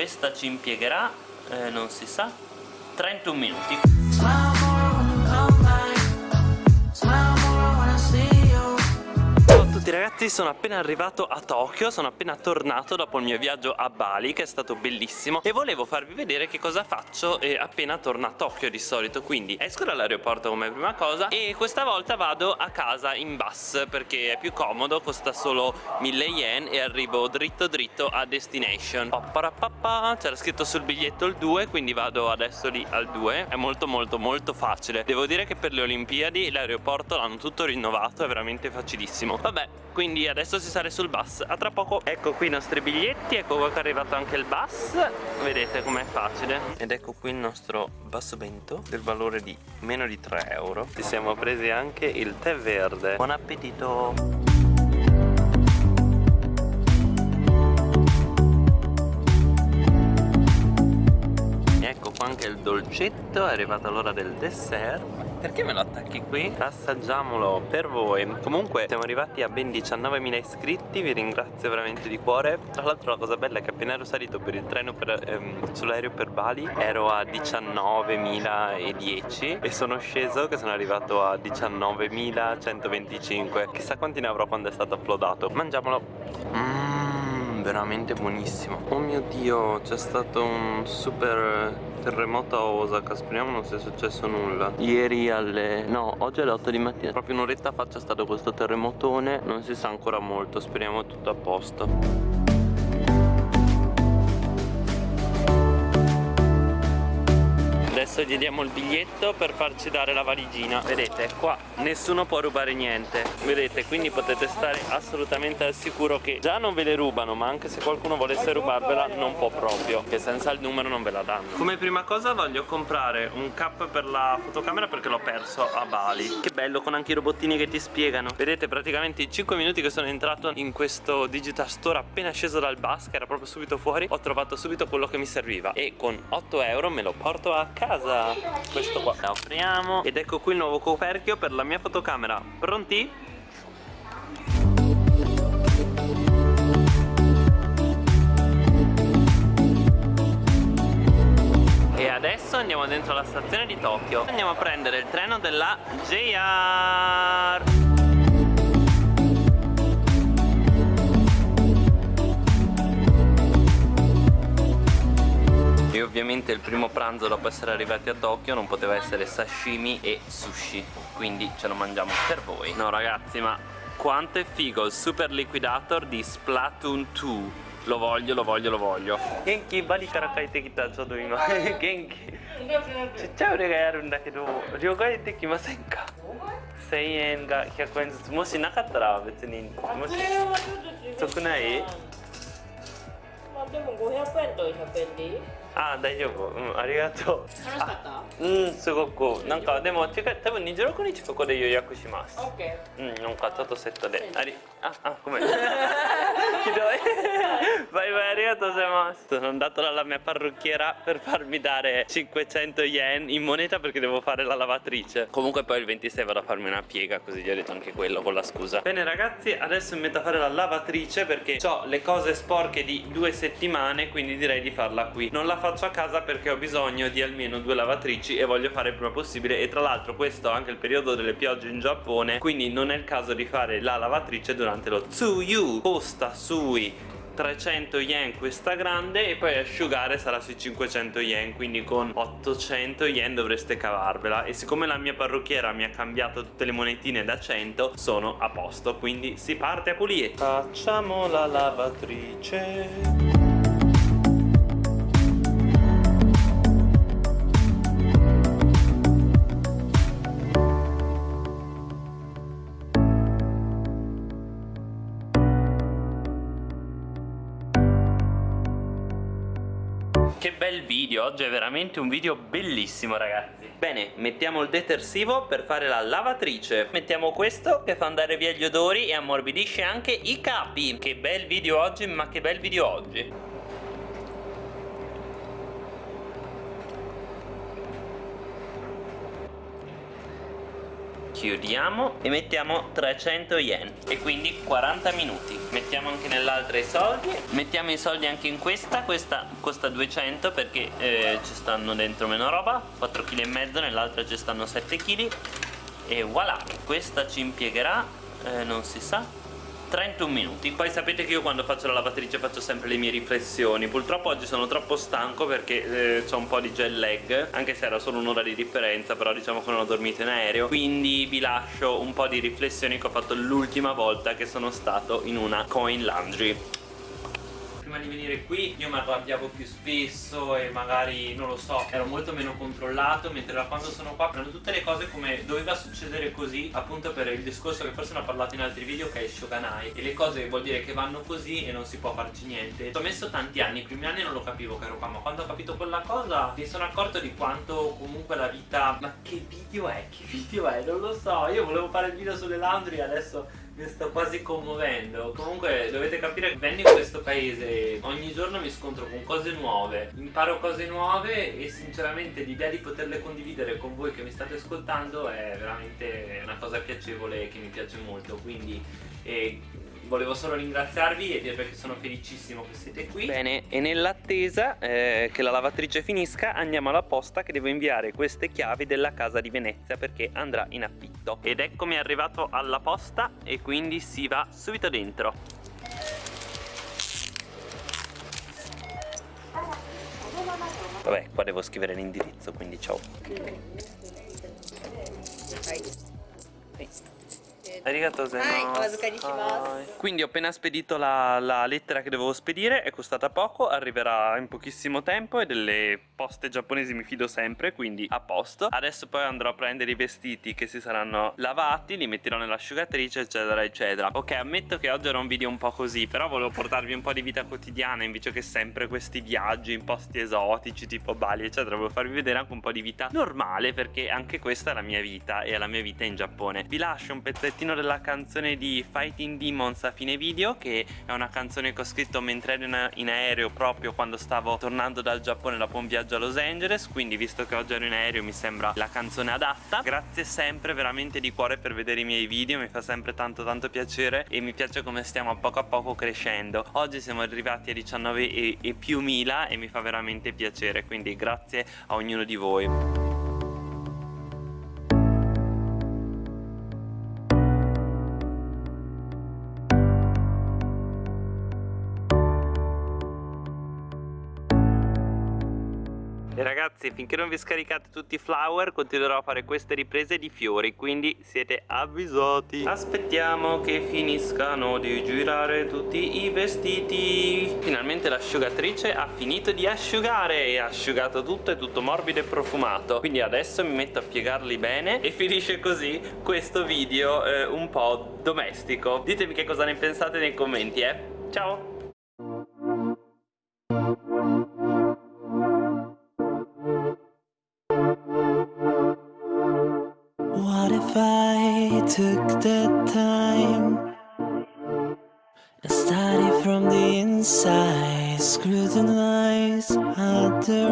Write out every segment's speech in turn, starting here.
questa ci impiegherà eh, non si sa 31 minuti tutti ragazzi, sono appena arrivato a Tokyo, sono appena tornato dopo il mio viaggio a Bali che è stato bellissimo. E volevo farvi vedere che cosa faccio eh, appena torno a Tokyo di solito. Quindi esco dall'aeroporto come prima cosa e questa volta vado a casa in bus perché è più comodo, costa solo 1000 yen e arrivo dritto dritto a destination. C'era scritto sul biglietto il 2 quindi vado adesso lì al 2 è molto molto molto facile. Devo dire che per le Olimpiadi l'aeroporto l'hanno tutto rinnovato è veramente facilissimo. Vabbè quindi adesso si sale sul bus. A tra poco. Ecco qui i nostri biglietti ecco qua che è arrivato anche il bus. Vedete com'è facile. Ed ecco qui il nostro bus bento del valore di meno di 3 euro. Ci siamo presi anche il tè verde. Buon appetito dolcetto è arrivata l'ora del dessert. Perché me lo attacchi qui? assaggiamolo per voi. Comunque siamo arrivati a ben 19.000 iscritti vi ringrazio veramente di cuore. Tra l'altro la cosa bella è che appena ero salito per il treno ehm, sull'aereo per Bali ero a 19.010 e sono sceso che sono arrivato a 19.125 chissà quanti ne avrò quando è stato uploadato mangiamolo. Mmm veramente buonissimo. Oh mio dio c'è stato un super terremoto a Osaka speriamo non sia successo nulla. Ieri alle no oggi alle 8 di mattina proprio un'oretta fa c'è stato questo terremotone non si sa ancora molto speriamo tutto a posto Adesso gli diamo il biglietto per farci dare la valigina. Vedete qua nessuno può rubare niente. Vedete quindi potete stare assolutamente al sicuro che già non ve le rubano Ma anche se qualcuno volesse rubarvela non può proprio Che senza il numero non ve la danno. Come prima cosa voglio comprare un cap per la fotocamera perché l'ho perso a Bali. Che bello con anche i robottini che ti spiegano. Vedete praticamente i 5 minuti che sono entrato in questo digital store appena sceso dal bus Che era proprio subito fuori Ho trovato subito quello che mi serviva. E con 8 euro me lo porto a casa casa questo qua. La apriamo. Ed ecco qui il nuovo coperchio per la mia fotocamera. Pronti? E adesso andiamo dentro la stazione di Tokyo. Andiamo a prendere il treno della JR e ovviamente il primo pranzo dopo essere arrivati a Tokyo non poteva essere sashimi e sushi quindi ce lo mangiamo per voi no ragazzi ma quanto è figo il super liquidator di Splatoon 2 lo voglio, lo voglio, lo voglio Genki, bali kara kaite kita chodo ima Genki ちっちゃい腕がやるんだけど両替できませんか1000円が100円ずつもしなかったら別にもし得ないまあでも500円と100円でいい あ大丈夫。うんありがとう。楽しかった？うんすごく。なんかでも近い多分26日ここで予約します。OK うんなんかちょっとセットで。ありああごめん vai vai arigato gozaimasu sono andato dalla mia parrucchiera per farmi dare 500 yen in moneta perché devo fare la lavatrice. Comunque poi il 26 vado a farmi una piega così gli ho detto anche quello con la scusa. Bene ragazzi adesso mi metto a fare la lavatrice perché ho le cose sporche di due settimane quindi direi di farla qui. Non la faccio a casa perché ho bisogno di almeno due lavatrici e voglio fare il prima possibile. E tra l'altro questo è anche il periodo delle piogge in Giappone quindi non è il caso di fare la lavatrice durante lo Tsuyu sui 300 yen questa grande e poi asciugare sarà sui 500 yen quindi con 800 yen dovreste cavarvela. E siccome la mia parrucchiera mi ha cambiato tutte le monetine da 100 sono a posto quindi si parte a pulire. Facciamo la lavatrice Che bel video, oggi è veramente un video bellissimo ragazzi. Bene, mettiamo il detersivo per fare la lavatrice. Mettiamo questo che fa andare via gli odori e ammorbidisce anche i capi. Che bel video oggi, ma che bel video oggi chiudiamo e mettiamo 300 yen e quindi 40 minuti. Mettiamo anche nell'altra i soldi. Mettiamo i soldi anche in questa. Questa costa 200 perché eh, ci stanno dentro meno roba. 4 kg e mezzo nell'altra ci stanno 7 kg e voilà questa ci impiegherà eh, non si sa 31 minuti Poi sapete che io quando faccio la lavatrice faccio sempre le mie riflessioni. Purtroppo oggi sono troppo stanco perché eh, ho un po' di jet lag Anche se era solo un'ora di differenza Però diciamo che non ho dormito in aereo. Quindi vi lascio un po' di riflessioni che ho fatto l'ultima volta che sono stato in una coin laundry prima di venire qui io mi arrabbiavo più spesso e magari, non lo so, ero molto meno controllato mentre da quando sono qua prendo tutte le cose come doveva succedere così appunto per il discorso che forse ne ho parlato in altri video che è Shoganai e le cose vuol dire che vanno così e non si può farci niente ci ho messo tanti anni, i primi anni non lo capivo che ero qua ma quando ho capito quella cosa mi sono accorto di quanto comunque la vita ma che video è? che video è? non lo so io volevo fare il video sulle laundry adesso mi sto quasi commuovendo. Comunque dovete capire che vengo in questo paese Ogni giorno mi scontro con cose nuove. Imparo cose nuove e sinceramente l'idea di poterle condividere con voi che mi state ascoltando È veramente una cosa piacevole che mi piace molto. Quindi eh, volevo solo ringraziarvi e dirvi che sono felicissimo che siete qui. Bene, e nell'attesa eh, che la lavatrice finisca andiamo alla posta che devo inviare queste chiavi della casa di Venezia perché andrà in affitto. Ed eccomi arrivato alla posta e quindi si va subito dentro. Vabbè, qua devo scrivere l'indirizzo, quindi ciao Arigato Quindi ho appena spedito la, la, lettera che dovevo spedire È costata poco, arriverà in pochissimo tempo E delle poste giapponesi mi fido sempre Quindi a posto. Adesso poi andrò a prendere i vestiti che si saranno lavati Li metterò nell'asciugatrice eccetera eccetera. Ok ammetto che oggi era un video un po' così Però volevo portarvi un po' di vita quotidiana Invece che sempre questi viaggi in posti esotici Tipo Bali eccetera Volevo farvi vedere anche un po' di vita normale Perché anche questa è la mia vita E è la mia vita in Giappone. Vi lascio un pezzettino pezzettino della canzone di Fighting Demons a fine video che è una canzone che ho scritto mentre ero in, in aereo proprio quando stavo tornando dal Giappone dopo un viaggio a Los Angeles quindi visto che oggi ero in aereo mi sembra la canzone adatta. Grazie sempre veramente di cuore per vedere i miei video mi fa sempre tanto tanto piacere e mi piace come stiamo a poco a poco crescendo. Oggi siamo arrivati a 19 e, e più mila e mi fa veramente piacere quindi grazie a ognuno di voi E ragazzi finché non vi scaricate tutti i flower continuerò a fare queste riprese di fiori Quindi siete avvisati. Aspettiamo che finiscano di girare tutti i vestiti. Finalmente l'asciugatrice ha finito di asciugare E ha asciugato tutto, è tutto morbido e profumato. Quindi adesso mi metto a piegarli bene E finisce così questo video eh, un po' domestico. Ditemi che cosa ne pensate nei commenti eh. Ciao took the time and study from the inside, scrutinize otherwise.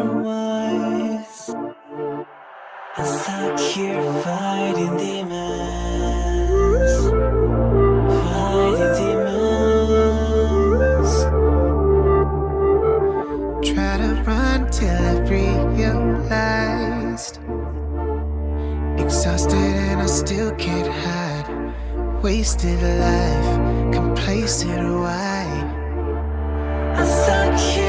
I'm stuck here fighting demons, fighting demons. Try to run till I realized. Exhausted still can't hide Wasted life, complacent why? I'm stuck here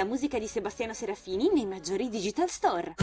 la musica di Sebastiano Serafini nei maggiori digital store.